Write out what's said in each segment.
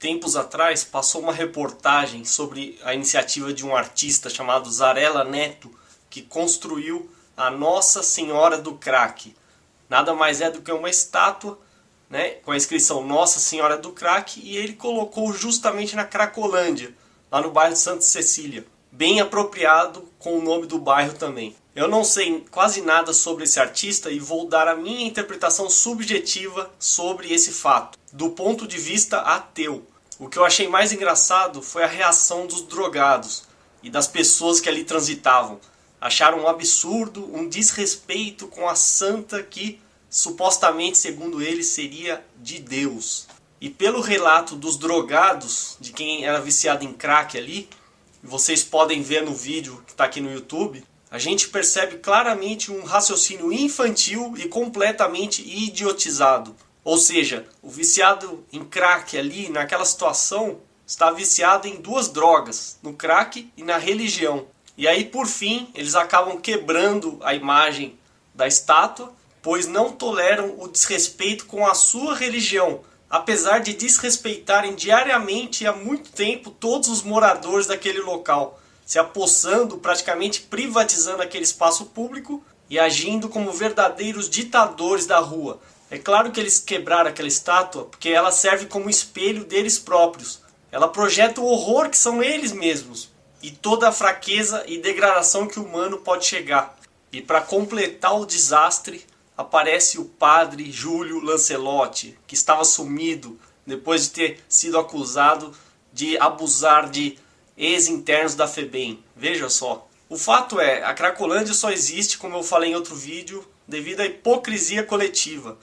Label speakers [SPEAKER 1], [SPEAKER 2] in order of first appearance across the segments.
[SPEAKER 1] tempos atrás passou uma reportagem sobre a iniciativa de um artista chamado Zarela Neto que construiu a Nossa Senhora do Crack. Nada mais é do que uma estátua né, com a inscrição Nossa Senhora do Crack e ele colocou justamente na Cracolândia, lá no bairro de Santa Cecília. Bem apropriado com o nome do bairro também. Eu não sei quase nada sobre esse artista e vou dar a minha interpretação subjetiva sobre esse fato, do ponto de vista ateu. O que eu achei mais engraçado foi a reação dos drogados e das pessoas que ali transitavam. Acharam um absurdo, um desrespeito com a santa que supostamente, segundo eles, seria de Deus. E pelo relato dos drogados, de quem era viciado em crack ali, vocês podem ver no vídeo que está aqui no YouTube, a gente percebe claramente um raciocínio infantil e completamente idiotizado. Ou seja, o viciado em crack ali, naquela situação, está viciado em duas drogas, no crack e na religião. E aí, por fim, eles acabam quebrando a imagem da estátua, pois não toleram o desrespeito com a sua religião, apesar de desrespeitarem diariamente e há muito tempo todos os moradores daquele local se apossando, praticamente privatizando aquele espaço público e agindo como verdadeiros ditadores da rua. É claro que eles quebraram aquela estátua porque ela serve como espelho deles próprios. Ela projeta o horror que são eles mesmos e toda a fraqueza e degradação que o humano pode chegar. E para completar o desastre, aparece o padre Júlio Lancelotti, que estava sumido depois de ter sido acusado de abusar de ex-internos da FEBEM. Veja só. O fato é, a Cracolândia só existe, como eu falei em outro vídeo, devido à hipocrisia coletiva.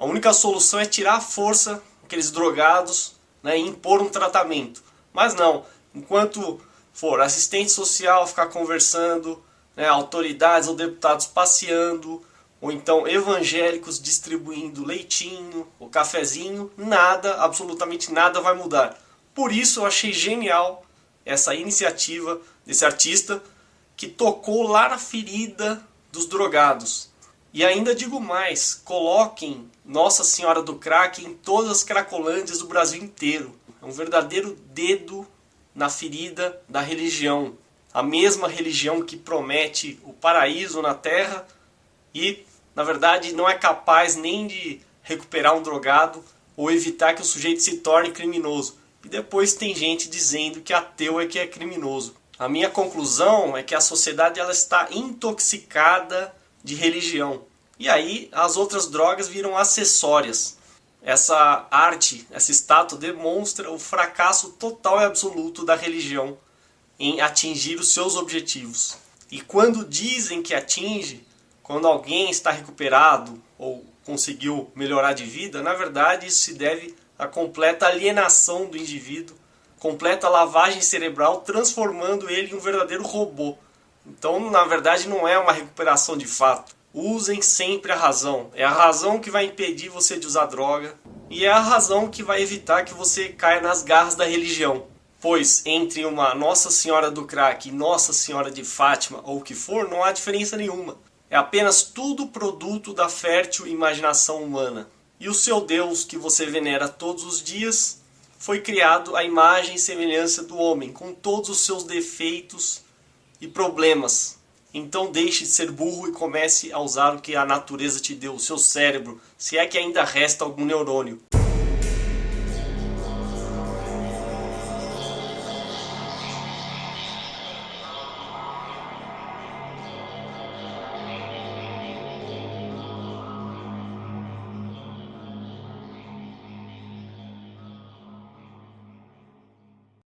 [SPEAKER 1] A única solução é tirar a força aqueles drogados né, e impor um tratamento. Mas não, enquanto for assistente social ficar conversando, né, autoridades ou deputados passeando, ou então evangélicos distribuindo leitinho ou cafezinho, nada, absolutamente nada vai mudar. Por isso eu achei genial essa iniciativa desse artista que tocou lá na ferida dos drogados. E ainda digo mais, coloquem Nossa Senhora do Crack em todas as cracolândias do Brasil inteiro. É um verdadeiro dedo na ferida da religião. A mesma religião que promete o paraíso na terra e, na verdade, não é capaz nem de recuperar um drogado ou evitar que o sujeito se torne criminoso. E depois tem gente dizendo que ateu é que é criminoso. A minha conclusão é que a sociedade ela está intoxicada de religião. E aí as outras drogas viram acessórias. Essa arte, essa estátua demonstra o fracasso total e absoluto da religião em atingir os seus objetivos. E quando dizem que atinge, quando alguém está recuperado ou conseguiu melhorar de vida, na verdade isso se deve a completa alienação do indivíduo, completa lavagem cerebral, transformando ele em um verdadeiro robô. Então, na verdade, não é uma recuperação de fato. Usem sempre a razão. É a razão que vai impedir você de usar droga e é a razão que vai evitar que você caia nas garras da religião. Pois entre uma Nossa Senhora do Crack e Nossa Senhora de Fátima ou o que for, não há diferença nenhuma. É apenas tudo produto da fértil imaginação humana. E o seu Deus, que você venera todos os dias, foi criado à imagem e semelhança do homem, com todos os seus defeitos e problemas. Então deixe de ser burro e comece a usar o que a natureza te deu, o seu cérebro, se é que ainda resta algum neurônio.